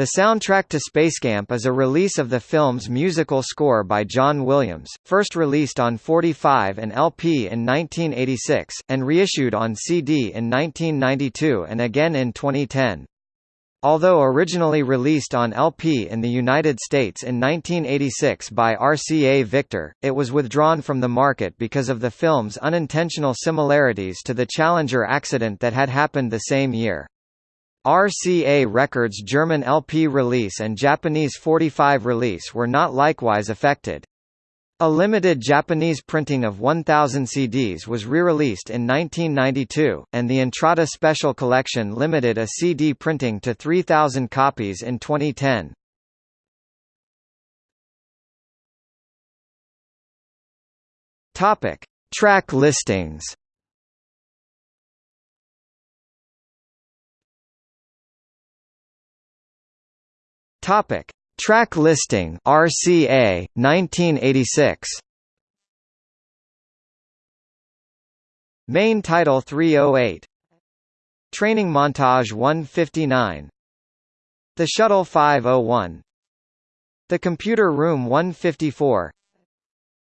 The soundtrack to Spacecamp is a release of the film's musical score by John Williams, first released on 45 and LP in 1986, and reissued on CD in 1992 and again in 2010. Although originally released on LP in the United States in 1986 by RCA Victor, it was withdrawn from the market because of the film's unintentional similarities to the Challenger accident that had happened the same year. RCA Records' German LP release and Japanese 45 release were not likewise affected. A limited Japanese printing of 1,000 CDs was re-released in 1992, and the Entrada Special Collection limited a CD printing to 3,000 copies in 2010. Topic: Track listings. Topic: Track listing RCA 1986. Main title 308. Training montage 159. The Shuttle 501. The Computer Room 154.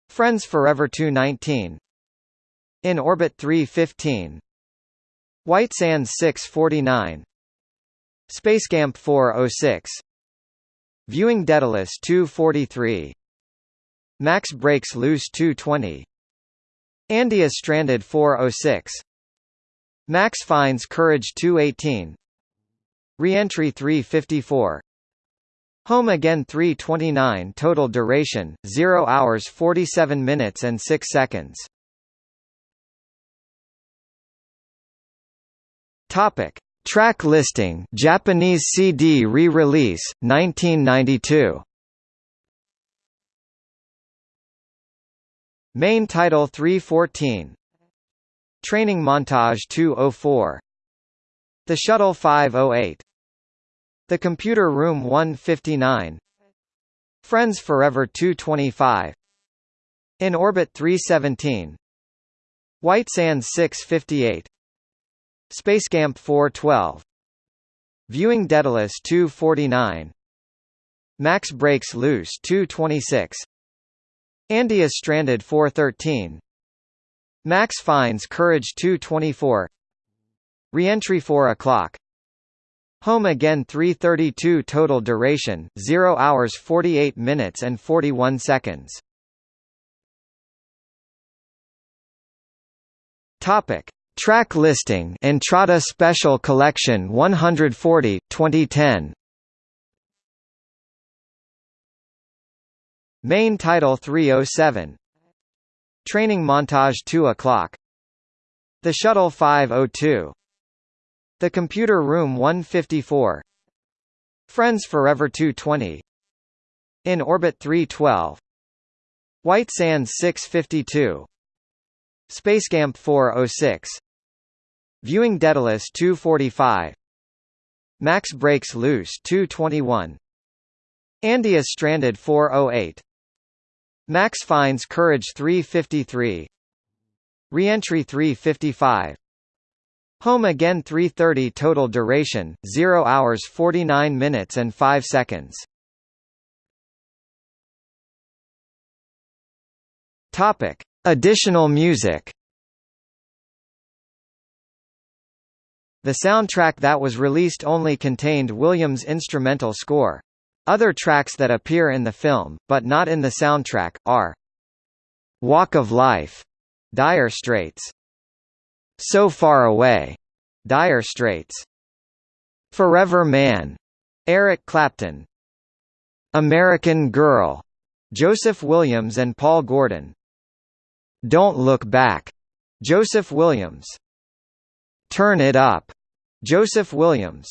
Friends Forever 219. In Orbit 315. White Sands 649. Spacecamp 406 Viewing Daedalus 243. Max Breaks Loose 220. Andia Stranded 406. Max Finds Courage 218. Reentry 354. Home Again 329 Total duration, 0 hours 47 minutes and 6 seconds. Topic. Track listing Japanese CD re-release 1992 Main title 314 Training montage 204 The Shuttle 508 The Computer Room 159 Friends Forever 225 In Orbit 317 White Sands 658 Spacecamp 412 Viewing Daedalus 249 Max Breaks Loose 226 Andia Stranded 413 Max Finds Courage 224 Reentry 4 o'clock. Home Again 332 Total duration, 0 hours 48 minutes and 41 seconds. Topic Track listing Entrada Special Collection 140 2010 Main title 307 Training montage 2 o'clock. The Shuttle 502 The Computer Room 154 Friends Forever 220 In Orbit 312 White Sands 652 Spacecamp 406 Viewing Daedalus 245 Max Breaks Loose 221 Andia Stranded 408 Max Finds Courage 353 Reentry 355 Home Again 330 Total duration, 0 hours 49 minutes and 5 seconds. Topic. Additional music The soundtrack that was released only contained Williams' instrumental score. Other tracks that appear in the film, but not in the soundtrack, are Walk of Life, Dire Straits, So Far Away, Dire Straits, Forever Man, Eric Clapton, American Girl, Joseph Williams and Paul Gordon, Don't Look Back, Joseph Williams, Turn It Up, Joseph Williams